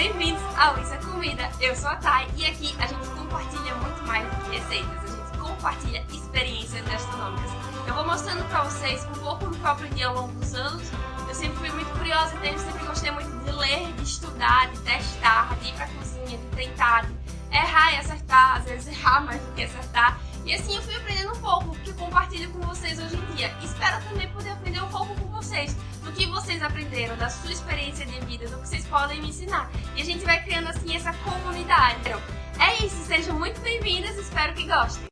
bem-vindos ao Isso é Comida. Eu sou a Thay e aqui a gente compartilha muito mais do que receitas, a gente compartilha experiências gastronômicas. Eu vou mostrando pra vocês um pouco do que eu aprendi ao longo dos anos. Eu sempre fui muito curiosa, então sempre gostei muito de ler, de estudar, de testar, de ir pra cozinha, de tentar, de errar e acertar, às vezes errar mais do que acertar. E assim eu fui aprendendo um pouco, que compartilho com vocês hoje em dia. Espero também poder aprender um pouco com vocês, do que vocês aprenderam, da sua experiência de vida, do que vocês podem me ensinar. E a gente vai criando assim essa comunidade. Então, é isso, sejam muito bem-vindas, espero que gostem.